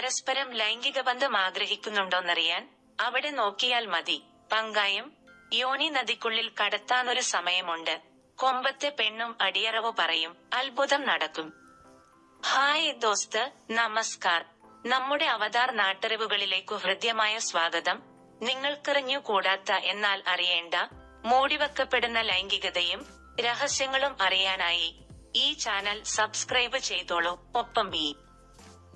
പരസ്പരം ലൈംഗിക ബന്ധം ആഗ്രഹിക്കുന്നുണ്ടോന്നറിയാൻ അവിടെ നോക്കിയാൽ മതി. പങ്കായം യോനി നദിക്കുള്ളിൽ കടത്താനൊരു സമയമുണ്ട്. കൊമ്പത്തെ പെണ്ണും അടിയറവ് പറയും. അത്ഭുതം നടക്കും. ഹായ് ദോസ്ത് നമസ്കാർ. നമ്മുടെ അവതാർ നാട്ടറിവുകളിലേക്കു ഹൃദ്യമായ സ്വാഗതം. നിങ്ങൾക്കറിഞ്ഞു കൂടാത്ത എന്നാൽ അറിയേണ്ട മൂടിവെക്കപ്പെടുന്ന ലൈംഗികതയും രഹസ്യങ്ങളും അറിയാനായി ഈ ചാനൽ സബ്സ്ക്രൈബ് ചെയ്തോളൂ. ഒപ്പം ഈ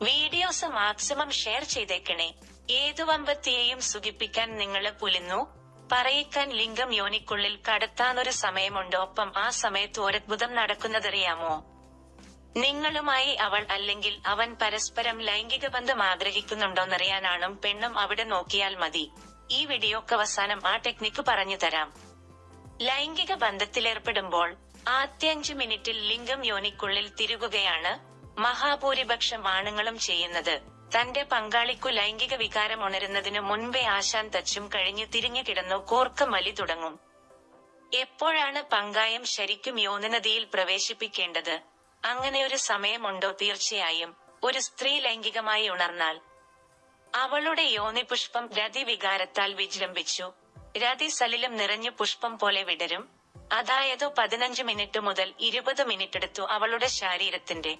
വീഡിയോസ് മാക്സിമം ഷെയർ ചെയ്തേക്കണേ. ഏതു വമ്പത്തിയെയും സുഖിപ്പിക്കാൻ നിങ്ങളെ പുലിന്നു പറയിക്കാൻ ലിംഗം യോനിക്കുള്ളിൽ കടത്താനൊരു സമയമുണ്ട്. ഒപ്പം ആ സമയത്ത് ഒരത്ഭുതം നടക്കുന്നതറിയാമോ? നിങ്ങളുമായി അവൾ അല്ലെങ്കിൽ അവൻ പരസ്പരം ലൈംഗിക ബന്ധം ആഗ്രഹിക്കുന്നുണ്ടോന്നറിയാനാണും പെണ്ണും അവിടെ നോക്കിയാൽ മതി. ഈ വീഡിയോക്ക് അവസാനം ആ ടെക്നിക്ക് പറഞ്ഞു തരാം. ലൈംഗിക ബന്ധത്തിലേർപ്പെടുമ്പോൾ ആദ്യ അഞ്ചു മിനിറ്റിൽ ലിംഗം യോനിക്കുള്ളിൽ തിരുകുകയാണ്. മഹാഭൂരിപക്ഷം ആണുങ്ങളും ചെയ്യുന്നത്. തന്റെ പങ്കാളിക്കു ലൈംഗിക വികാരം ഉണരുന്നതിനു മുൻപേ ആശാൻ തച്ചും കഴിഞ്ഞു തിരിഞ്ഞു കിടന്നു കോർക്ക മലി തുടങ്ങും. എപ്പോഴാണ് പങ്കായം ശരിക്കും യോനനദിയിൽ പ്രവേശിപ്പിക്കേണ്ടത്? അങ്ങനെ ഒരു സമയമുണ്ടോ തീർച്ചയായും. ഒരു സ്ത്രീ ലൈംഗികമായി ഉണർന്നാൽ. അവളുടെ യോനി പുഷ്പം രതി വികാരത്താൽ വിജൃംഭിച്ചു. രതി സലിലും നിറഞ്ഞു പുഷ്പം പോലെ വിടരും. അതായത് പതിനഞ്ച് മിനിറ്റ് മുതൽ ഇരുപത് മിനിറ്റ് എടുത്തു അവളുടെ ശരീരത്തിന്റെ.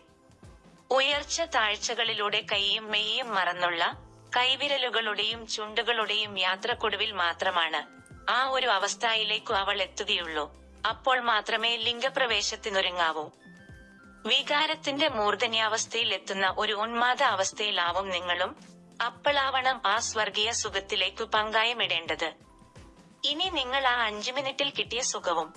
ഉയർച്ച താഴ്ചകളിലൂടെ കൈയും മെയ്യും മറന്നുള്ള കൈവിരലുകളുടെയും ചുണ്ടുകളുടെയും യാത്രക്കൊടുവിൽ മാത്രമാണ് ആ ഒരു അവസ്ഥയിലേക്കു അവൾ എത്തുകയുള്ളൂ. അപ്പോൾ മാത്രമേ ലിംഗപ്രവേശത്തിനൊരുങ്ങാവൂ. വികാരത്തിന്റെ മൂർധന്യാവസ്ഥയിൽ എത്തുന്ന ഒരു ഉന്മാദ അവസ്ഥയിലാവും നിങ്ങളും അപ്പോളാവണം ആ സ്വർഗീയ സുഖത്തിലേക്കു പങ്കായമിടേണ്ടത്. ഇനി നിങ്ങൾ ആ അഞ്ചു മിനിറ്റിൽ കിട്ടിയ സുഖവും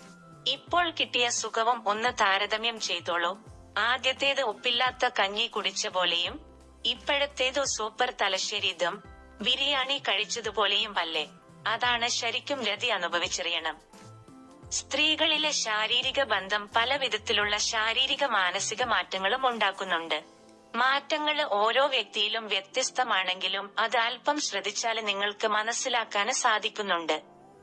ഇപ്പോൾ കിട്ടിയ സുഖവും ഒന്ന് താരതമ്യം ചെയ്തോളൂ. ആദ്യത്തേത് ഉപ്പില്ലാത്ത കഞ്ഞി കുടിച്ച പോലെയും ഇപ്പോഴത്തേതു സൂപ്പർ തലശ്ശേരി ദം ബിരിയാണി കഴിച്ചതുപോലെയും അല്ലേ? അതാണ് ശരിക്കും രതി അനുഭവിച്ചറിയണം. സ്ത്രീകളിലെ ശാരീരിക ബന്ധം പല വിധത്തിലുള്ള ശാരീരിക മാനസിക മാറ്റങ്ങളും ഉണ്ടാക്കുന്നുണ്ട്. മാറ്റങ്ങൾ ഓരോ വ്യക്തിയിലും വ്യത്യസ്തമാണെങ്കിലും അത് അല്പം ശ്രദ്ധിച്ചാൽ നിങ്ങൾക്ക് മനസ്സിലാക്കാൻ സാധിക്കുന്നുണ്ട്.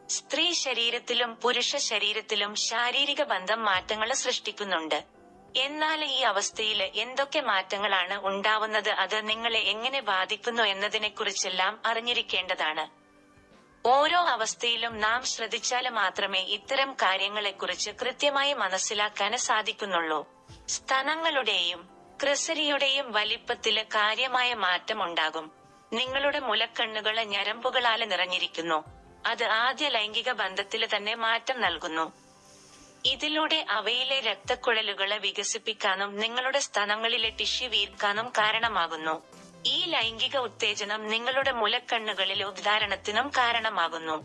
സ്ത്രീ ശരീരത്തിലും പുരുഷ ശരീരത്തിലും ശാരീരിക ബന്ധം മാറ്റങ്ങൾ സൃഷ്ടിക്കുന്നുണ്ട്. എന്നാൽ ഈ അവസ്ഥയിൽ എന്തൊക്കെ മാറ്റങ്ങളാണ് ഉണ്ടാവുന്നത്? അത് നിങ്ങളെ എങ്ങനെ ബാധിക്കുന്നു എന്നതിനെക്കുറിച്ചെല്ലാം അറിഞ്ഞിരിക്കേണ്ടതാണ്. ഓരോ അവസ്ഥയിലും നാം ശ്രദ്ധിച്ചാൽ മാത്രമേ ഇത്തരം കാര്യങ്ങളെക്കുറിച്ച് കൃത്യമായി മനസ്സിലാക്കാൻ സാധിക്കുന്നുള്ളൂ. സ്ഥലങ്ങളുടെയും ക്രിസരിയുടെയും വലിപ്പത്തിൽ കാര്യമായ മാറ്റം ഉണ്ടാകും. നിങ്ങളുടെ മുലക്കണ്ണുകൾ ഞരമ്പുകളാൽ നിറഞ്ഞിരിക്കുന്നു. അത് ആദ്യ ലൈംഗിക ബന്ധത്തിൽ തന്നെ മാറ്റം നൽകുന്നു. ഇതിലൂടെ അവയിലെ രക്തക്കുഴലുകളെ വികസിപ്പിക്കാനും നിങ്ങളുടെ സ്ഥലങ്ങളിലെ ടിഷ്യു വീർക്കാനും കാരണമാകുന്നു. ഈ ലൈംഗിക ഉത്തേജനം നിങ്ങളുടെ മുലക്കണ്ണുകളിലെ ഉദ്ധാരണത്തിനും കാരണമാകുന്നു.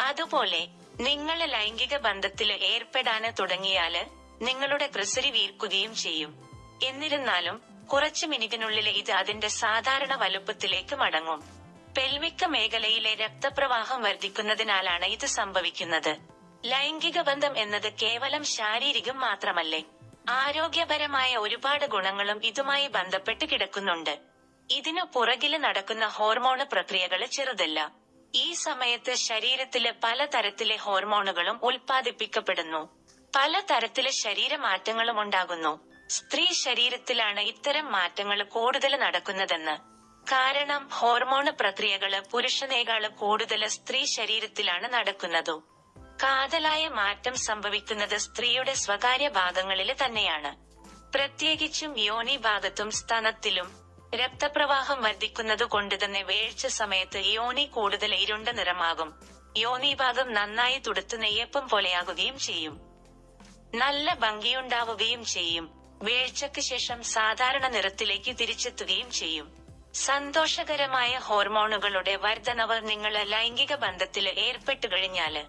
അതുപോലെ നിങ്ങൾ ലൈംഗിക ബന്ധത്തിൽ ഏർപ്പെടാന് തുടങ്ങിയാൽ നിങ്ങളുടെ ക്രിസരി വീർക്കുകയും ചെയ്യും. എന്നിരുന്നാലും കുറച്ച് മിനിറ്റിനുള്ളിൽ ഇത് അതിന്റെ സാധാരണ വലുപ്പത്തിലേക്ക് മടങ്ങും. പെൽവിക്ക മേഖലയിലെ രക്തപ്രവാഹം വർദ്ധിക്കുന്നതിനാലാണ് ഇത് സംഭവിക്കുന്നത്. ലൈംഗിക ബന്ധം എന്നത് കേവലം ശാരീരികം മാത്രമല്ലേ? ആരോഗ്യപരമായ ഒരുപാട് ഗുണങ്ങളും ഇതുമായി ബന്ധപ്പെട്ട് കിടക്കുന്നുണ്ട്. ഇതിനു പുറകിൽ നടക്കുന്ന ഹോർമോണ് പ്രക്രിയകൾ ചെറുതല്ല. ഈ സമയത്ത് ശരീരത്തിലെ പലതരത്തിലെ ഹോർമോണുകളും ഉൽപ്പാദിപ്പിക്കപ്പെടുന്നു. പലതരത്തിലെ ശരീരമാറ്റങ്ങളും ഉണ്ടാകുന്നു. സ്ത്രീ ശരീരത്തിലാണ് ഇത്തരം മാറ്റങ്ങൾ കൂടുതൽ നടക്കുന്നതെന്ന്. കാരണം ഹോർമോണ് പ്രക്രിയകൾ പുരുഷനേക്കാൾ കൂടുതൽ സ്ത്രീ ശരീരത്തിലാണ് നടക്കുന്നതു. കാതലായ മാറ്റം സംഭവിക്കുന്നത് സ്ത്രീയുടെ സ്വകാര്യ ഭാഗങ്ങളിൽ തന്നെയാണ്. പ്രത്യേകിച്ചും യോനി ഭാഗത്തും സ്തനത്തിലും രക്തപ്രവാഹം വർദ്ധിക്കുന്നത് കൊണ്ട് തന്നെ വേഴ്ച സമയത്ത് യോനി കൂടുതൽ ഇരുണ്ട നിറമാകും. യോനി ഭാഗം നന്നായി തുടുത്ത് നെയ്യപ്പം പോലെയാകുകയും ചെയ്യും. നല്ല ഭംഗിയുണ്ടാവുകയും ചെയ്യും. വീഴ്ചയ്ക്ക് ശേഷം സാധാരണ നിറത്തിലേക്ക് തിരിച്ചെത്തുകയും ചെയ്യും. സന്തോഷകരമായ ഹോർമോണുകളുടെ വർധനവ് നിങ്ങൾ ലൈംഗിക ബന്ധത്തിൽ ഏർപ്പെട്ടു കഴിഞ്ഞാൽ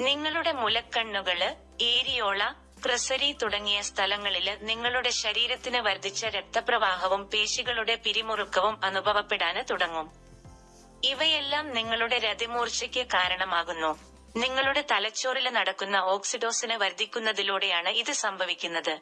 നിങ്ങളുടെ മുലക്കണ്ണുകൾ ഏരിയോള ക്രസരി തുടങ്ങിയ സ്ഥലങ്ങളിൽ നിങ്ങളുടെ ശരീരത്തിന് വർദ്ധിച്ച രക്തപ്രവാഹവും പേശികളുടെ പിരിമുറുക്കവും അനുഭവപ്പെടാന് തുടങ്ങും. ഇവയെല്ലാം നിങ്ങളുടെ രതിമൂർച്ചയ്ക്ക് കാരണമാകുന്നു. നിങ്ങളുടെ തലച്ചോറിൽ നടക്കുന്ന ഓക്സിഡോസിന് വർദ്ധിക്കുന്നതിലൂടെയാണ് ഇത് സംഭവിക്കുന്നത്.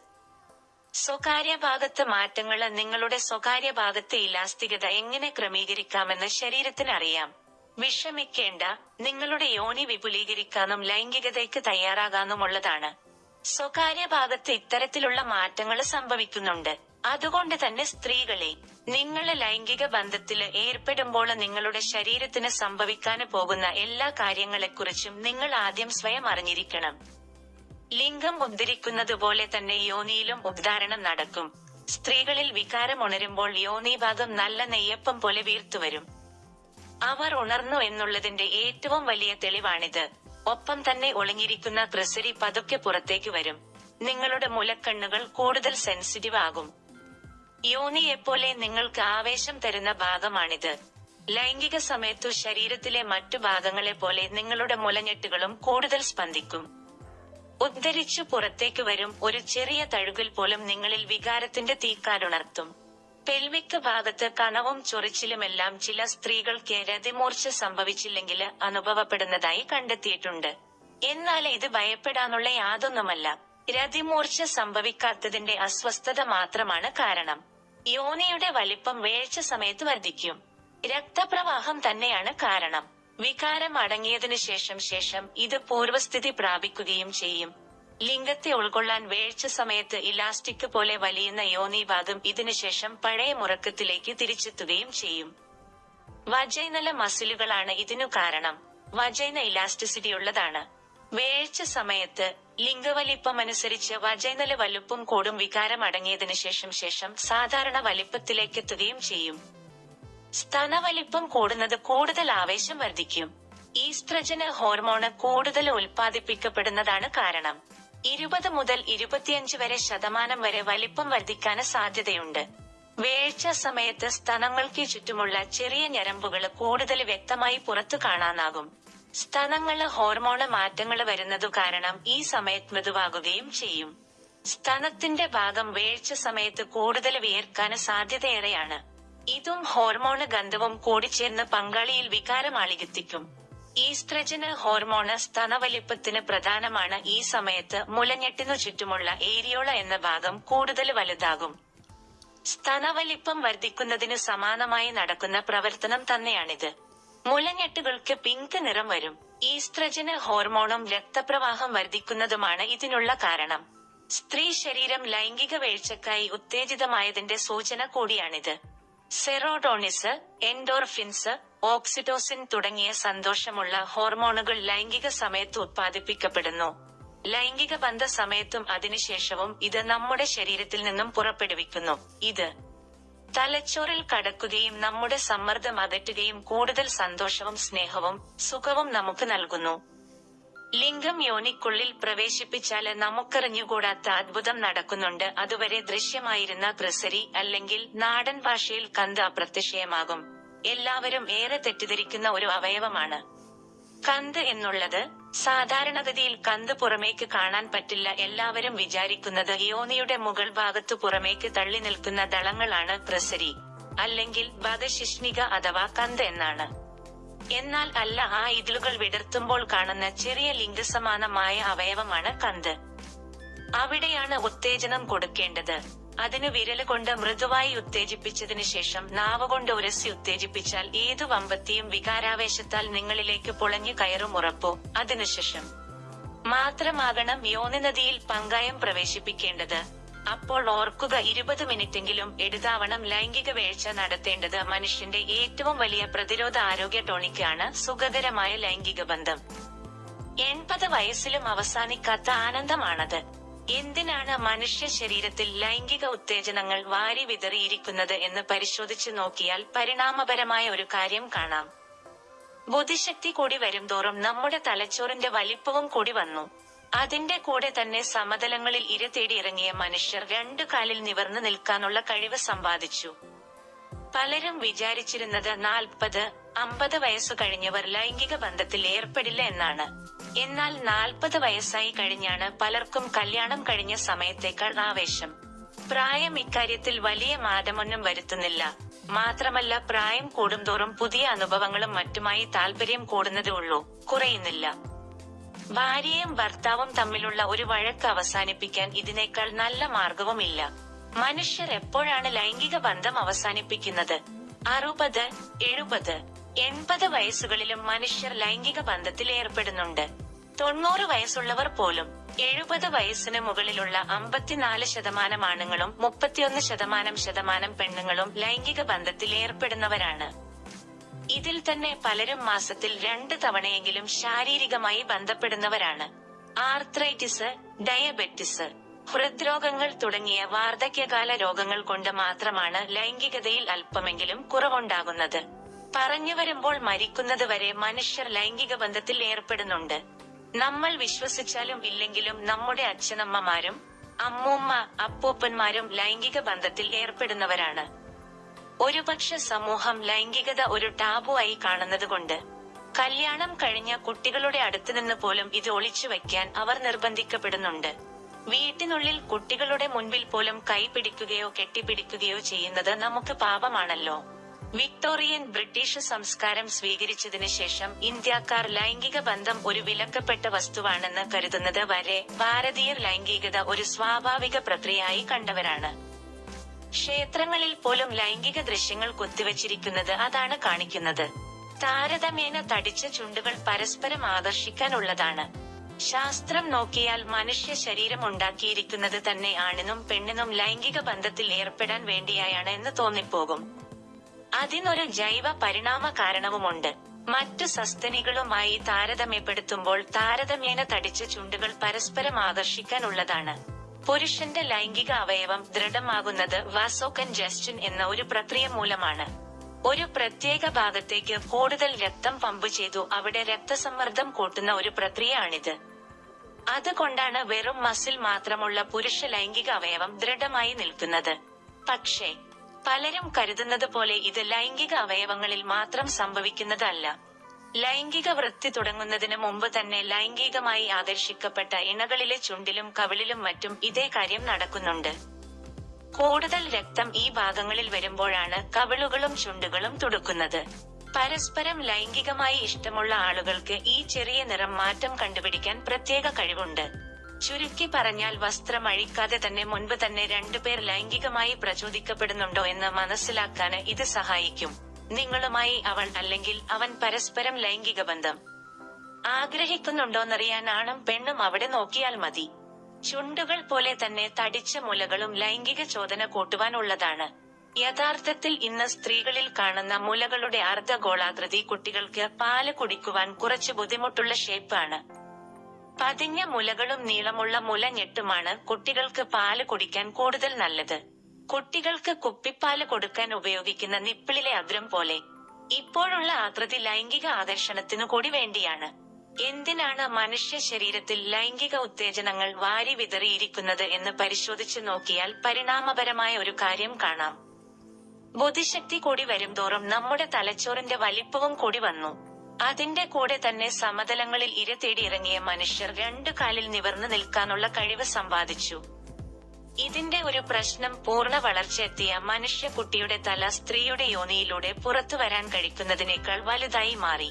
സ്വകാര്യ ഭാഗത്ത് മാറ്റങ്ങൾ നിങ്ങളുടെ സ്വകാര്യ ഭാഗത്തെ ഇലാസ്തികത എങ്ങനെ ക്രമീകരിക്കാമെന്ന് ശരീരത്തിന് അറിയാം. വിഷമിക്കേണ്ട. നിങ്ങളുടെ യോനി വിപുലീകരിക്കാനും ലൈംഗികതയ്ക്ക് തയ്യാറാകാനുമുള്ളതാണ് സ്വകാര്യ ഭാഗത്ത് ഇത്തരത്തിലുള്ള മാറ്റങ്ങൾ സംഭവിക്കുന്നുണ്ട്. അതുകൊണ്ട് തന്നെ സ്ത്രീകളെ നിങ്ങൾ ലൈംഗിക ബന്ധത്തിൽ ഏർപ്പെടുമ്പോൾ നിങ്ങളുടെ ശരീരത്തിന് സംഭവിക്കാൻ പോകുന്ന എല്ലാ കാര്യങ്ങളെക്കുറിച്ചും നിങ്ങൾ ആദ്യം സ്വയം അറിഞ്ഞിരിക്കണം. ലിംഗം ഉദ്ധരിക്കുന്നത് പോലെ തന്നെ യോനിയിലും ഉദ്ധാരണം നടക്കും. സ്ത്രീകളിൽ വികാരം ഉണരുമ്പോൾ യോനി ഭാഗം നല്ല നെയ്യപ്പം പോലെ വീർത്തുവരും. അവർ ഉണർന്നു എന്നുള്ളതിന്റെ ഏറ്റവും വലിയ തെളിവാണിത്. ഒപ്പം തന്നെ ഒളിഞ്ഞിരിക്കുന്ന ക്രിസരി പതുക്കെ പുറത്തേക്ക് വരും. നിങ്ങളുടെ മുലക്കണ്ണുകൾ കൂടുതൽ സെൻസിറ്റീവ് ആകും. യോനിയെപ്പോലെ നിങ്ങൾക്ക് ആവേശം തരുന്ന ഭാഗമാണിത്. ലൈംഗിക സമയത്തു ശരീരത്തിലെ മറ്റു ഭാഗങ്ങളെ പോലെ നിങ്ങളുടെ മുലഞ്ഞെട്ടുകളും കൂടുതൽ സ്പന്ദിക്കും. ഉദ്ധരിച്ചു പുറത്തേക്ക് വരും ഒരു ചെറിയ തഴുകൽ പോലും നിങ്ങളിൽ വികാരത്തിന്റെ തീക്കാരുണർത്തും പെൽവിക് ഭാഗത്ത് കണവും ചൊറിച്ചിലുമെല്ലാം ചില സ്ത്രീകൾക്ക് രതിമൂർച്ച സംഭവിച്ചില്ലെങ്കിൽ അനുഭവപ്പെടുന്നതായി കണ്ടെത്തിയിട്ടുണ്ട്. എന്നാൽ ഇത് ഭയപ്പെടാനുള്ള യാതൊന്നുമല്ല. രതിമൂർച്ച സംഭവിക്കാത്തതിന്റെ അസ്വസ്ഥത മാത്രമാണ് കാരണം. യോനിയുടെ വലിപ്പം വേഴ്ച സമയത്ത് വർദ്ധിക്കും. രക്തപ്രവാഹം തന്നെയാണ് കാരണം. വികാരം അടങ്ങിയതിനു ശേഷം ശേഷം ഇത് പൂർവസ്ഥിതി പ്രാപിക്കുകയും ചെയ്യും. ലിംഗത്തെ ഉൾക്കൊള്ളാൻ വേഴ്ച സമയത്ത് ഇലാസ്റ്റിക് പോലെ വലിയുന്ന യോനിഭാഗം ഇതിനുശേഷം പഴയ മുറക്കത്തിലേക്ക് തിരിച്ചെത്തുകയും ചെയ്യും. വജൈനല മസിലുകളാണ് ഇതിനു കാരണം. വജൈന ഇലാസ്റ്റിസിറ്റി ഉള്ളതാണ്. വേഴ്ച സമയത്ത് ലിംഗവലിപ്പം അനുസരിച്ച് വജൈനല വലുപ്പം കൂടും വികാരം അടങ്ങിയതിനു ശേഷം ശേഷം സാധാരണ വലിപ്പത്തിലേക്കെത്തുകയും ചെയ്യും. സ്തനവലിപ്പം കൂടുന്നത് കൂടുതൽ ആവേശം വർദ്ധിക്കും. ഈസ്ട്രജന് ഹോർമോണ് കൂടുതൽ ഉൽപ്പാദിപ്പിക്കപ്പെടുന്നതാണ് കാരണം. ഇരുപത് മുതൽ ഇരുപത്തിയഞ്ച് വരെ ശതമാനം വരെ വലിപ്പം വർദ്ധിക്കാൻ സാധ്യതയുണ്ട്. വേഴ്ച സമയത്ത് സ്തനങ്ങൾക്ക് ചുറ്റുമുള്ള ചെറിയ ഞരമ്പുകൾ കൂടുതൽ വ്യക്തമായി പുറത്തു കാണാനാകും. സ്തനങ്ങൾ ഹോർമോണ് മാറ്റങ്ങൾ വരുന്നതു കാരണം ഈ സമയത്ത് മൃദുവാകുകയും ചെയ്യും. സ്തനത്തിന്റെ ഭാഗം വേഴ്ച സമയത്ത് കൂടുതൽ വിയർക്കാൻ സാധ്യതയേറെയാണ്. ഇതും ഹോർമോണ് ഗന്ധവും കൂടിച്ചേർന്ന് പങ്കാളിയിൽ വികാരം ആളികത്തിക്കും ഈസ്ട്രജന് ഹോർമോണ് സ്തനവലിപ്പത്തിന് പ്രധാനമാണ്. ഈ സമയത്ത് മുലഞ്ഞെട്ടിനു ചുറ്റുമുള്ള ഏരിയോള എന്ന ഭാഗം കൂടുതൽ വലുതാകും. സ്തനവലിപ്പം വർദ്ധിക്കുന്നതിന് സമാനമായി നടക്കുന്ന പ്രവർത്തനം തന്നെയാണിത്. മുലഞ്ഞെട്ടുകൾക്ക് പിങ്ക് നിറം വരും. ഈസ്ട്രജന് ഹോർമോണും രക്തപ്രവാഹം വർദ്ധിക്കുന്നതുമാണ് ഇതിനുള്ള കാരണം. സ്ത്രീ ശരീരം ലൈംഗിക വീഴ്ചക്കായി ഉത്തേജിതമായതിന്റെ സൂചന കൂടിയാണിത്. സെറോഡോണിസ് എൻഡോർഫിൻസ് ഓക്സിറ്റോസിൻ തുടങ്ങിയ സന്തോഷമുള്ള ഹോർമോണുകൾ ലൈംഗിക സമയത്ത് ഉത്പാദിപ്പിക്കപ്പെടുന്നു. ലൈംഗിക ബന്ധ സമയത്തും അതിനുശേഷവും ഇത് നമ്മുടെ ശരീരത്തിൽ നിന്നും പുറപ്പെടുവിക്കുന്നു. ഇത് തലച്ചോറിൽ കടക്കുകയും നമ്മുടെ സമ്മർദ്ദം അകറ്റുകയും കൂടുതൽ സന്തോഷവും സ്നേഹവും സുഖവും നമുക്ക് നൽകുന്നു. ലിംഗം യോനിക്കുള്ളിൽ പ്രവേശിപ്പിച്ചാൽ നമുക്കറിഞ്ഞുകൂടാത്ത അത്ഭുതം നടക്കുന്നുണ്ട്. അതുവരെ ദൃശ്യമായിരുന്ന ഗ്രസരി അല്ലെങ്കിൽ നാടൻ ഭാഷയിൽ കന്ത് അപ്രത്യക്ഷയമാകും എല്ലാവരും ഏറെ തെറ്റിദ്ധരിക്കുന്ന ഒരു അവയവമാണ്. കന്ത് എന്നുള്ളത് സാധാരണഗതിയിൽ കന്ത് പുറമേക്ക് കാണാൻ പറ്റില്ല. എല്ലാവരും വിചാരിക്കുന്നത് യോനിയുടെ മുകൾ ഭാഗത്തു പുറമേക്ക് തള്ളി നിൽക്കുന്ന ദളങ്ങളാണ് പ്രസരി. അല്ലെങ്കിൽ ബദശിഷ്ണിക അഥവാ കന്ത് എന്നാണ്. എന്നാൽ അല്ല ആ ഇതിലുകൾ വിടർത്തുമ്പോൾ കാണുന്ന ചെറിയ ലിംഗസമാനമായ അവയവമാണ് കന്ത്. അവിടെയാണ് ഉത്തേജനം കൊടുക്കേണ്ടത്. അതിന് വിരൽ കൊണ്ട് മൃദുവായി ഉത്തേജിപ്പിച്ചതിനു ശേഷം നാവ് കൊണ്ട് ഉരസി ഉത്തേജിപ്പിച്ചാൽ ഏതു വമ്പത്തിയും വികാരാവേശത്താൽ നിങ്ങളിലേക്ക് പൊളഞ്ഞു കയറും ഉറപ്പോ. അതിനുശേഷം. മാത്രമാകണം യോനി നദിയിൽ പങ്കായം പ്രവേശിപ്പിക്കേണ്ടത്. അപ്പോൾ ഓർക്കുക ഇരുപത് മിനിറ്റെങ്കിലും എടുതാവണം ലൈംഗിക വീഴ്ച നടത്തേണ്ടത് മനുഷ്യന്റെ ഏറ്റവും വലിയ പ്രതിരോധ ആരോഗ്യ ടോണിക്കാണ് സുഖകരമായ ലൈംഗിക ബന്ധം. എൺപത് വയസ്സിലും അവസാനിക്കാത്ത ആനന്ദമാണത്. എന്തിനാണ് മനുഷ്യ ശരീരത്തിൽ ലൈംഗിക ഉത്തേജനങ്ങൾ വാരി വിതറിയിരിക്കുന്നത് എന്ന് പരിശോധിച്ചു നോക്കിയാൽ പരിണാമപരമായ ഒരു കാര്യം കാണാം. ബുദ്ധിശക്തി കൂടി വരുംതോറും നമ്മുടെ തലച്ചോറിന്റെ വലിപ്പവും കൂടി വന്നു. അതിന്റെ കൂടെ തന്നെ സമതലങ്ങളിൽ ഇര തേടി ഇറങ്ങിയ മനുഷ്യർ രണ്ടു കാലിൽ നിവർന്നു നിൽക്കാനുള്ള കഴിവ് സമ്പാദിച്ചു. പലരും വിചാരിച്ചിരുന്നത് നാൽപ്പത് അമ്പത് വയസ്സു കഴിഞ്ഞവർ ലൈംഗിക ബന്ധത്തിൽ ഏർപ്പെടില്ല എന്നാണ്. എന്നാൽ നാൽപ്പത് വയസ്സായി കഴിഞ്ഞാണ് പലർക്കും കല്യാണം കഴിഞ്ഞ സമയത്തേക്കാൾ ആവേശം. പ്രായം ഇക്കാര്യത്തിൽ വലിയ മാറ്റമൊന്നും വരുത്തുന്നില്ല. മാത്രമല്ല പ്രായം കൂടുംതോറും പുതിയ അനുഭവങ്ങളും മറ്റുമായി താല്പര്യം കൂടുന്നതേ ഉള്ളൂ. കുറയുന്നില്ല. ഭാര്യയും ഭർത്താവും തമ്മിലുള്ള ഒരു വഴക്ക് അവസാനിപ്പിക്കാൻ ഇതിനേക്കാൾ നല്ല മാർഗവുമില്ല. മനുഷ്യർ എപ്പോഴാണ് ലൈംഗിക ബന്ധം അവസാനിപ്പിക്കുന്നത്? അറുപത് എഴുപത് എൺപത് വയസ്സുകളിലും മനുഷ്യർ ലൈംഗിക ബന്ധത്തിൽ ഏർപ്പെടുന്നുണ്ട്. തൊണ്ണൂറ് വയസ്സുള്ളവർ പോലും എഴുപത് വയസ്സിന് മുകളിലുള്ള അമ്പത്തിനാല് ശതമാനം ആണുങ്ങളും മുപ്പത്തിയൊന്ന് ശതമാനം ശതമാനം പെണ്ണുങ്ങളും ലൈംഗിക ബന്ധത്തിൽ ഏർപ്പെടുന്നവരാണ്. ഇതിൽ തന്നെ പലരും മാസത്തിൽ രണ്ട് തവണയെങ്കിലും ശാരീരികമായി ബന്ധപ്പെടുന്നവരാണ്. ആർത്രൈറ്റിസ് ഡയബറ്റിസ് ഹൃദ്രോഗങ്ങൾ തുടങ്ങിയ വാർദ്ധക്യകാല രോഗങ്ങൾ കൊണ്ട് മാത്രമാണ് ലൈംഗികതയിൽ അല്പമെങ്കിലും കുറവുണ്ടാകുന്നത്. പറഞ്ഞു വരുമ്പോൾ മരിക്കുന്നത് വരെ മനുഷ്യർ ലൈംഗിക ബന്ധത്തിൽ ഏർപ്പെടുന്നുണ്ട്. നമ്മൾ വിശ്വസിച്ചാലും ഇല്ലെങ്കിലും നമ്മുടെ അച്ഛനമ്മമാരും അമ്മൂമ്മ അപ്പൂപ്പന്മാരും ലൈംഗിക ബന്ധത്തിൽ ഏർപ്പെടുന്നവരാണ്. ഒരുപക്ഷെ സമൂഹം ലൈംഗികത ഒരു ടാബു ആയി കാണുന്നതുകൊണ്ട് കല്യാണം കഴിഞ്ഞ കുട്ടികളുടെ അടുത്തു നിന്ന് പോലും ഇത് ഒളിച്ചു വയ്ക്കാൻ അവർ നിർബന്ധിക്കപ്പെടുന്നുണ്ട്. വീട്ടിനുള്ളിൽ കുട്ടികളുടെ മുൻപിൽ പോലും കൈപിടിക്കുകയോ കെട്ടിപ്പിടിക്കുകയോ ചെയ്യുന്നത് നമുക്ക് പാപമാണല്ലോ. വിക്ടോറിയൻ ബ്രിട്ടീഷ് സംസ്കാരം സ്വീകരിച്ചതിന് ശേഷം ഇന്ത്യക്കാർ ലൈംഗിക ബന്ധം ഒരു വിലക്കപ്പെട്ട വസ്തുവാണെന്ന് കരുതുന്നത് വരെ ഭാരതീയർ ലൈംഗികത ഒരു സ്വാഭാവിക പ്രക്രിയയായി കണ്ടവരാണ്. ക്ഷേത്രങ്ങളിൽ പോലും ലൈംഗിക ദൃശ്യങ്ങൾ കൊത്തിവച്ചിരിക്കുന്നത് അതാണ് കാണിക്കുന്നത്. താരതമ്യേന തടിച്ച ചുണ്ടുകൾ പരസ്പരം ആകർഷിക്കാനുള്ളതാണ് ശാസ്ത്രം നോക്കിയാൽ മനുഷ്യ ശരീരം ഉണ്ടാക്കിയിരിക്കുന്നത് തന്നെ ആണിനും പെണ്ണിനും ലൈംഗിക ബന്ധത്തിൽ ഏർപ്പെടാൻ വേണ്ടിയായാണ് എന്ന് തോന്നിപ്പോകും. അതിനൊരു ജൈവ പരിണാമ കാരണവുമുണ്ട്. മറ്റു സസ്തനികളുമായി താരതമ്യപ്പെടുത്തുമ്പോൾ താരതമ്യേന തടിച്ച ചുണ്ടുകൾ പരസ്പരം ആകർഷിക്കാനുള്ളതാണ് പുരുഷന്റെ ലൈംഗിക അവയവം ദൃഢമാകുന്നത് വാസോകൻജസ്റ്റൻ എന്ന ഒരു പ്രക്രിയ മൂലമാണ്. ഒരു പ്രത്യേക ഭാഗത്തേക്ക് കൂടുതൽ രക്തം പമ്പ് ചെയ്തു അവിടെ രക്തസമ്മർദ്ദം കൂട്ടുന്ന ഒരു പ്രക്രിയയാണിത്. അതുകൊണ്ടാണ് വെറും മസിൽ മാത്രമുള്ള പുരുഷ ലൈംഗിക അവയവം ദൃഢമായി നിൽക്കുന്നത്. പക്ഷേ പലരും കരുതുന്നത് പോലെ ഇത് ലൈംഗിക അവയവങ്ങളിൽ മാത്രം സംഭവിക്കുന്നതല്ല. ലൈംഗിക വൃത്തി തുടങ്ങുന്നതിന് മുമ്പ് തന്നെ ലൈംഗികമായി ആകർഷിക്കപ്പെട്ട ഇണകളിലെ ചുണ്ടിലും കവിളിലും മറ്റും ഇതേ കാര്യം നടക്കുന്നുണ്ട്. കൂടുതൽ രക്തം ഈ ഭാഗങ്ങളിൽ വരുമ്പോഴാണ് കവിളുകളും ചുണ്ടുകളും തുടുക്കുന്നത്. പരസ്പരം ലൈംഗികമായി ഇഷ്ടമുള്ള ആളുകൾക്ക് ഈ ചെറിയ നിറം മാറ്റം കണ്ടുപിടിക്കാൻ പ്രത്യേക കഴിവുണ്ട്. ചുരുക്കി പറഞ്ഞാൽ വസ്ത്രം അഴിക്കാതെ തന്നെ മുൻപ് തന്നെ രണ്ടുപേർ ലൈംഗികമായി പ്രചോദിക്കപ്പെടുന്നുണ്ടോ എന്ന് മനസ്സിലാക്കാന് ഇത് സഹായിക്കും. നിങ്ങളുമായി അവൾ അല്ലെങ്കിൽ അവൻ പരസ്പരം ലൈംഗിക ബന്ധം. ആഗ്രഹിക്കുന്നുണ്ടോന്നറിയാൻ ആണും പെണ്ണും അവിടെ നോക്കിയാൽ മതി. ചുണ്ടുകൾ പോലെ തന്നെ തടിച്ച മുലകളും ലൈംഗിക ചോദന കൂട്ടുവാനുള്ളതാണ് യഥാർത്ഥത്തിൽ ഇന്ന് സ്ത്രീകളിൽ കാണുന്ന മുലകളുടെ അർദ്ധഗോളാകൃതി കുട്ടികൾക്ക് പാൽ കുടിക്കുവാൻ കുറച്ച് ബുദ്ധിമുട്ടുള്ള ഷേപ്പാണ്. പതിഞ്ഞ മുലകളും നീളമുള്ള മുല ഞെട്ടുമാണ് കുട്ടികൾക്ക് പാൽ കുടിക്കാൻ കൂടുതൽ നല്ലത്. കുട്ടികൾക്ക് കുപ്പിപ്പാൽ കൊടുക്കാൻ ഉപയോഗിക്കുന്ന നിപ്പിളിലെ അഗ്രം പോലെ ഇപ്പോഴുള്ള ആകൃതി ലൈംഗിക ആകർഷണത്തിനു കൂടി വേണ്ടിയാണ്. എന്തിനാണ് മനുഷ്യ ശരീരത്തിൽ ലൈംഗിക ഉത്തേജനങ്ങൾ വാരി വിതറിയിരിക്കുന്നത് എന്ന് പരിശോധിച്ചു നോക്കിയാൽ പരിണാമപരമായ ഒരു കാര്യം കാണാം. ബുദ്ധിശക്തി കൂടി വരുംതോറും നമ്മുടെ തലച്ചോറിന്റെ വലിപ്പവും കൂടി വന്നു. അതിന്റെ കൂടെ തന്നെ സമതലങ്ങളിൽ ഇര തേടി ഇറങ്ങിയ മനുഷ്യർ രണ്ടു കാലിൽ നിവർന്നു നിൽക്കാനുള്ള കഴിവ് സമ്പാദിച്ചു. ഇതിന്റെ ഒരു പ്രശ്നം പൂർണ വളർച്ചയെത്തിയ മനുഷ്യ കുട്ടിയുടെ തല സ്ത്രീയുടെ യോനിയിലൂടെ പുറത്തു വരാൻ കഴിക്കുന്നതിനേക്കാൾ വലുതായി മാറി.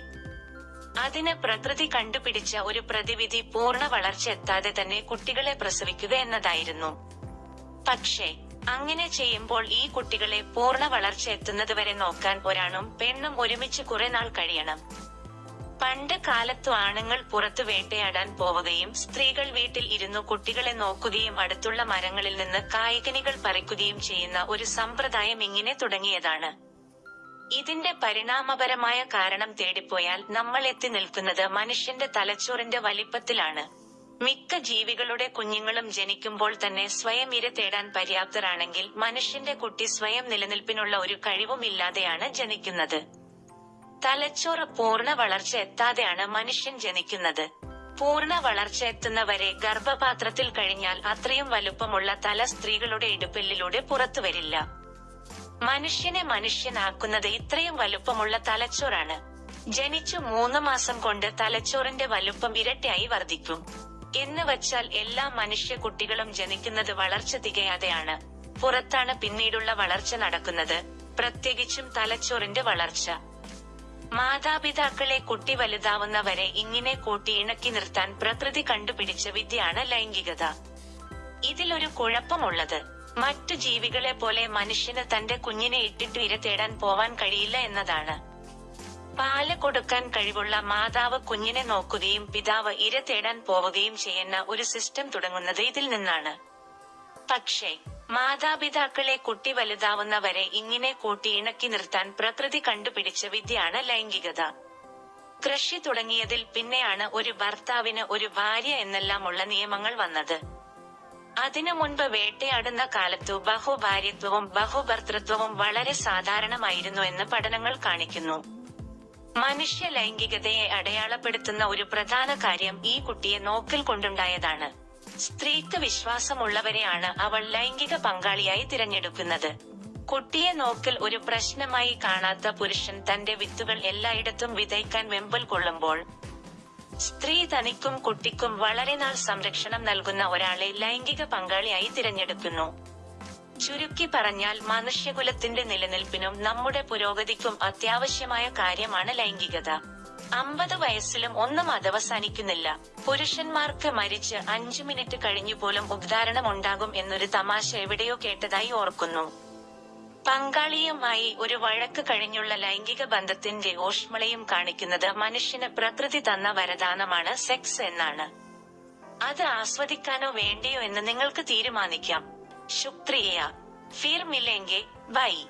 അതിന് പ്രകൃതി കണ്ടുപിടിച്ച ഒരു പ്രതിവിധി പൂർണ വളർച്ച എത്താതെ തന്നെ കുട്ടികളെ പ്രസവിക്കുക എന്നതായിരുന്നു. പക്ഷേ അങ്ങനെ ചെയ്യുമ്പോൾ ഈ കുട്ടികളെ പൂർണ വളർച്ച എത്തുന്നതുവരെ നോക്കാൻ ഒരാണും പെണ്ണും ഒരുമിച്ച് കുറെ നാൾ കഴിയണം. പണ്ട് കാലത്തു ആണുങ്ങൾ പുറത്തു വേട്ടയാടാൻ പോവുകയും സ്ത്രീകൾ വീട്ടിൽ ഇരുന്നു കുട്ടികളെ നോക്കുകയും അടുത്തുള്ള മരങ്ങളിൽ നിന്ന് കായികനികൾ പറിക്കുകയും ചെയ്യുന്ന ഒരു സമ്പ്രദായം ഇങ്ങനെ തുടങ്ങിയതാണ്. ഇതിന്റെ പരിണാമപരമായ കാരണം തേടിപ്പോയാൽ നമ്മൾ എത്തി നിൽക്കുന്നത് മനുഷ്യന്റെ തലച്ചോറിന്റെ വലിപ്പത്തിലാണ്. മിക്ക ജീവികളുടെ കുഞ്ഞുങ്ങളും ജനിക്കുമ്പോൾ തന്നെ സ്വയം ഇര തേടാൻ പര്യാപ്തരാണെങ്കിൽ മനുഷ്യന്റെ കുട്ടി സ്വയം നിലനിൽപ്പിനുള്ള ഒരു കഴിവുമില്ലാതെയാണ് ജനിക്കുന്നത്. തലച്ചോറ് പൂർണ വളർച്ച എത്താതെയാണ് മനുഷ്യൻ ജനിക്കുന്നത്. പൂർണ വളർച്ച എത്തുന്നവരെ ഗർഭപാത്രത്തിൽ കഴിഞ്ഞാൽ അത്രയും വലുപ്പമുള്ള തല സ്ത്രീകളുടെ ഇടുപ്പെല്ലിലൂടെ പുറത്തു വരില്ല. മനുഷ്യനെ മനുഷ്യനാക്കുന്നത് ഇത്രയും വലുപ്പമുള്ള തലച്ചോറാണ്. ജനിച്ചു മൂന്ന് മാസം കൊണ്ട് തലച്ചോറിന്റെ വലുപ്പം ഇരട്ടിയായി വർദ്ധിക്കും. എന്ന് വച്ചാൽ എല്ലാ മനുഷ്യ കുട്ടികളും ജനിക്കുന്നത് വളർച്ച തികയാതെയാണ്. പുറത്താണ് പിന്നീടുള്ള വളർച്ച നടക്കുന്നത്. പ്രത്യേകിച്ചും തലച്ചോറിന്റെ വളർച്ച. മാതാപിതാക്കളെ കുട്ടി വലുതാവുന്നവരെ ഇങ്ങനെ കൂട്ടി ഇണക്കി നിർത്താൻ പ്രകൃതി കണ്ടുപിടിച്ച വിദ്യയാണ് ലൈംഗികത. ഇതിലൊരു കുഴപ്പമുള്ളത്. മറ്റു ജീവികളെ പോലെ മനുഷ്യന് തന്റെ കുഞ്ഞിനെ ഇട്ടിട്ട് ഇര തേടാൻ പോവാൻ കഴിയില്ല എന്നതാണ്. പാൽ കൊടുക്കാൻ കഴിവുള്ള മാതാവ് കുഞ്ഞിനെ നോക്കുകയും പിതാവ് ഇര തേടാൻ പോവുകയും ചെയ്യുന്ന ഒരു സിസ്റ്റം തുടങ്ങുന്നത് ഇതിൽ നിന്നാണ്. പക്ഷേ മാതാപിതാക്കളെ കുട്ടി വലുതാവുന്നവരെ ഇങ്ങനെ കൂട്ടി ഇണക്കി നിർത്താൻ പ്രകൃതി കണ്ടുപിടിച്ച വിദ്യയാണ് ലൈംഗികത. കൃഷി തുടങ്ങിയതിൽ പിന്നെയാണ് ഒരു ഭർത്താവിന് ഒരു ഭാര്യ എന്നെല്ലാമുള്ള നിയമങ്ങൾ വന്നത്. അതിനു മുൻപ് വേട്ടയാടുന്ന കാലത്തു ബഹുഭാര്യത്വവും ബഹുഭർത്തൃത്വവും വളരെ സാധാരണമായിരുന്നു എന്ന് പഠനങ്ങൾ കാണിക്കുന്നു. മനുഷ്യ ലൈംഗികതയെ അടയാളപ്പെടുത്തുന്ന ഒരു പ്രധാന കാര്യം ഈ കുട്ടിയെ നോക്കിൽ കൊണ്ടുണ്ടായതാണ്. സ്ത്രീക്ക് വിശ്വാസമുള്ളവരെയാണ് അവൾ ലൈംഗിക പങ്കാളിയായി തിരഞ്ഞെടുക്കുന്നത്. കുട്ടിയെ നോക്കൽ ഒരു പ്രശ്നമായി കാണാത്ത പുരുഷൻ തന്റെ വിത്തുകൾ എല്ലായിടത്തും വിതയ്ക്കാൻ വെമ്പൽ കൊള്ളുമ്പോൾ സ്ത്രീ തനിക്കും കുട്ടിക്കും വളരെ നാൾ സംരക്ഷണം നൽകുന്ന ഒരാളെ ലൈംഗിക പങ്കാളിയായി തിരഞ്ഞെടുക്കുന്നു. ചുരുക്കി പറഞ്ഞാൽ മനുഷ്യകുലത്തിന്റെ നിലനിൽപ്പിനും നമ്മുടെ പുരോഗതിക്കും അത്യാവശ്യമായ കാര്യമാണ് ലൈംഗികത. അമ്പത് വയസ്സിലും ഒന്നും അതവസാനിക്കുന്നില്ല. പുരുഷന്മാർക്ക് മരിച്ച് അഞ്ചു മിനിറ്റ് കഴിഞ്ഞു പോലും ഉദ്ധാരണം ഉണ്ടാകും എന്നൊരു തമാശ എവിടെയോ കേട്ടതായി ഓർക്കുന്നു. പങ്കാളിയുമായി ഒരു വഴക്ക് കഴിഞ്ഞുള്ള ലൈംഗിക ബന്ധത്തിന്റെ ഊഷ്മളയും കാണിക്കുന്നത് മനുഷ്യന് പ്രകൃതി തന്ന വരദാനമാണ് സെക്സ് എന്നാണ്. അത് ആസ്വദിക്കാനോ വേണ്ടിയോ എന്ന് നിങ്ങൾക്ക് തീരുമാനിക്കാം. ശുക്രിയ. ഫിർ മിലെങ്കെ ബൈ.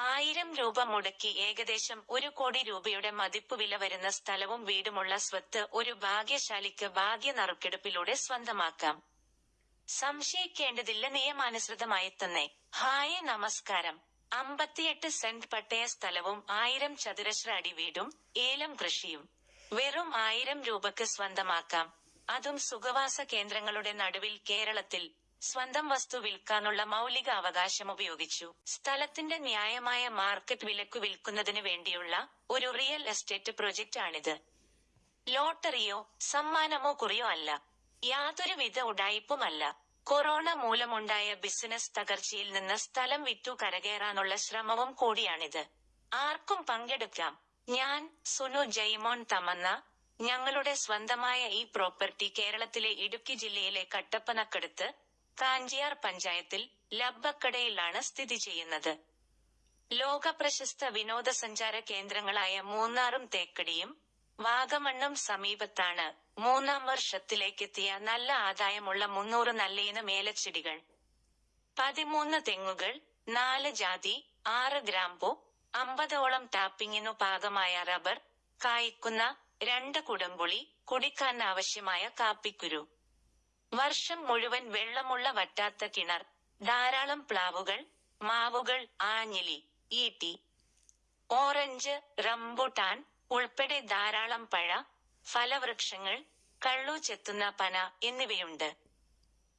ആയിരം രൂപ മുടക്കി ഏകദേശം ഒരു കോടി രൂപയുടെ മതിപ്പ് വില വരുന്ന സ്ഥലവും വീടുമുള്ള സ്വത്ത് ഒരു ഭാഗ്യശാലിക്ക് ഭാഗ്യ നറുക്കെടുപ്പിലൂടെ സ്വന്തമാക്കാം. സംശയിക്കേണ്ടതില്ല നിയമാനുസൃതമായി തന്നെ. ഹായ് നമസ്കാരം. അമ്പത്തിയെട്ട് സെന്റ് പട്ടയ സ്ഥലവും ആയിരം ചതുരശ്ര അടി വീടും ഏലം കൃഷിയും. വെറും ആയിരം രൂപക്ക് സ്വന്തമാക്കാം. അതും സുഖവാസ കേന്ദ്രങ്ങളുടെ നടുവിൽ കേരളത്തിൽ സ്വന്തം വസ്തു വിൽക്കാനുള്ള മൗലിക അവകാശം ഉപയോഗിച്ചു. സ്ഥലത്തിന്റെ ന്യായമായ മാർക്കറ്റ് വിലക്കു വിൽക്കുന്നതിന് വേണ്ടിയുള്ള ഒരു റിയൽ എസ്റ്റേറ്റ് പ്രൊജക്റ്റ് ആണിത് ലോട്ടറിയോ സമ്മാനമോ കുറിയോ അല്ല. യാതൊരുവിധ ഉടായ്പുമല്ല. കൊറോണ മൂലമുണ്ടായ ബിസിനസ് തകർച്ചയിൽ നിന്ന് സ്ഥലം വിറ്റു കരകയറാനുള്ള ശ്രമവും കൂടിയാണിത്. ആർക്കും പങ്കെടുക്കാം. ഞാൻ സുനു ജയ്മോൻ തമന്ന. ഞങ്ങളുടെ സ്വന്തമായ ഈ പ്രോപ്പർട്ടി കേരളത്തിലെ ഇടുക്കി ജില്ലയിലെ കട്ടപ്പനക്കടുത്ത് കാഞ്ചിയാർ പഞ്ചായത്തിൽ ലബ്ബക്കടയിലാണ് സ്ഥിതി ചെയ്യുന്നത്. ലോകപ്രശസ്ത വിനോദസഞ്ചാര കേന്ദ്രങ്ങളായ മൂന്നാറും തേക്കടിയും വാഗമണ്ണും സമീപത്താണ് മൂന്നാം വർഷത്തിലേക്കെത്തിയ നല്ല ആദായമുള്ള മുന്നൂറ് നല്ലയിനം ഏലച്ചെടികൾ. പതിമൂന്ന് തെങ്ങുകൾ നാല് ജാതി ആറ് ഗ്രാമ്പു അമ്പതോളം ടാപ്പിങ്ങിനു പാകമായ റബ്ബർ കായ്ക്കുന്ന രണ്ട് കുടംപുളി കുടിക്കാൻ ആവശ്യമായ കാപ്പിക്കുരു. വർഷം മുഴുവൻ വെള്ളമുള്ള വറ്റാത്ത കിണർ ധാരാളം പ്ലാവുകൾ മാവുകൾ ആഞ്ഞിലി ഈട്ടി ഓറഞ്ച് റംബുട്ടാൻ ഉൾപ്പെടെ ധാരാളം പഴ ഫലവൃക്ഷങ്ങൾ കള്ളു ചെത്തുന്ന പന എന്നിവയുണ്ട്.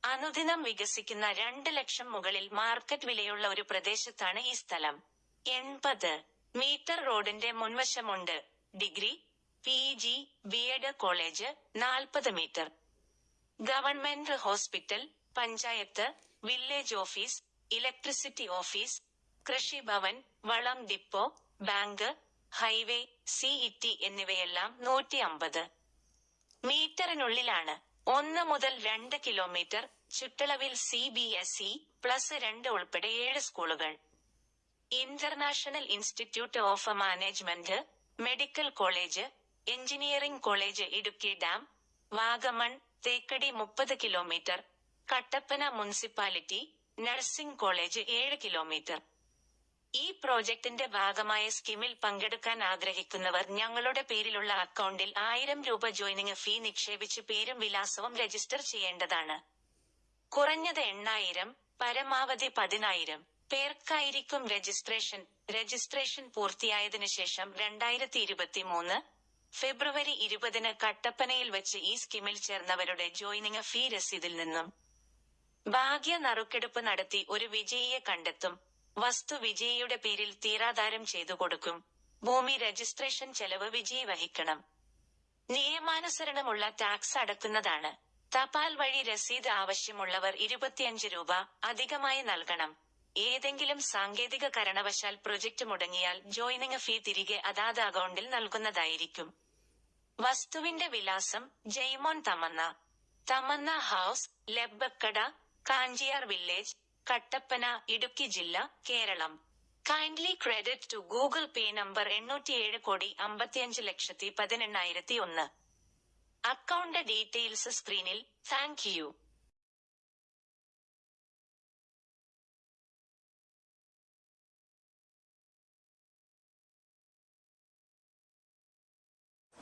അനുദിനം വികസിക്കുന്ന രണ്ട് ലക്ഷം മുകളിൽ മാർക്കറ്റ് വിലയുള്ള ഒരു പ്രദേശത്താണ് ഈ സ്ഥലം. എൺപത് മീറ്റർ റോഡിന്റെ മുൻവശമുണ്ട്. ഡിഗ്രി പി ജി കോളേജ് നാൽപ്പത് metre. Government hospital panchayat village office electricity office Krishibhavan വളം ഡിപ്പോ ബാങ്ക് ഹൈവേ സിഇടി എന്നിവയെല്ലാം നൂറ്റി അമ്പത് മീറ്ററിനുള്ളിലാണ് ഒന്ന് മുതൽ രണ്ട് കിലോമീറ്റർ ചുറ്റളവിൽ C B S E plus രണ്ട് ഉൾപ്പെടെ ഏഴ് സ്കൂളുകൾ. International institute of management medical college engineering college Idukki dam Vagamon Thekkady മുപ്പത് kilometre Kattappana municipality nursing college ഏഴ് കിലോമീറ്റർ. ഈ പ്രോജക്ടിന്റെ ഭാഗമായ സ്കീമിൽ പങ്കെടുക്കാൻ ആഗ്രഹിക്കുന്നവർ ഞങ്ങളുടെ പേരിലുള്ള അക്കൗണ്ടിൽ ആയിരം രൂപ ജോയിനിങ് ഫീ നിക്ഷേപിച്ച് പേരും വിലാസവും രജിസ്റ്റർ ചെയ്യേണ്ടതാണ്. കുറഞ്ഞത് എണ്ണായിരം പരമാവധി പതിനായിരം പേർക്കായിരിക്കും രജിസ്ട്രേഷൻ. രജിസ്ട്രേഷൻ പൂർത്തിയായതിനു ശേഷം രണ്ടായിരത്തി ഇരുപത്തി മൂന്ന് ഫെബ്രുവരി ഇരുപതിന് കട്ടപ്പനയിൽ വെച്ച് ഈ സ്കീമിൽ ചേർന്നവരുടെ ജോയിനിങ് ഫീ രസീതിൽ നിന്നും ഭാഗ്യ നറുക്കെടുപ്പ് നടത്തി ഒരു വിജയിയെ കണ്ടെത്തും. വസ്തു വിജയിയുടെ പേരിൽ തീരാധാരം ചെയ്തു കൊടുക്കും. ഭൂമി രജിസ്ട്രേഷൻ ചെലവ് വിജയി വഹിക്കണം. നിയമാനുസരണമുള്ള ടാക്സ് അടക്കുന്നതാണ്. തപാൽ വഴി രസീത് ആവശ്യമുള്ളവർ ഇരുപത്തിയഞ്ച് രൂപ അധികമായി നൽകണം. ഏതെങ്കിലും സാങ്കേതിക കാരണവശാൽ പ്രൊജക്ട് മുടങ്ങിയാൽ ജോയിനിങ് ഫീ തിരികെ അതാത് അക്കൗണ്ടിൽ നൽകുന്നതായിരിക്കും. വസ്തുവിന്റെ വിലാസം ജയ്മോൻ തമന്ന. തമന്ന ഹൗസ് ലബ്ബക്കട കാഞ്ചിയാർ വില്ലേജ് കട്ടപ്പന ഇടുക്കി ജില്ല Keralam. Kindly credit to Google Pay number എണ്ണൂറ്റിയേഴ് കോടി അമ്പത്തിയഞ്ച് ലക്ഷത്തി പതിനെണ്ണായിരത്തി ഒന്ന്. അക്കൗണ്ട് ഡീറ്റെയിൽസ് സ്ക്രീനിൽ താങ്ക് യു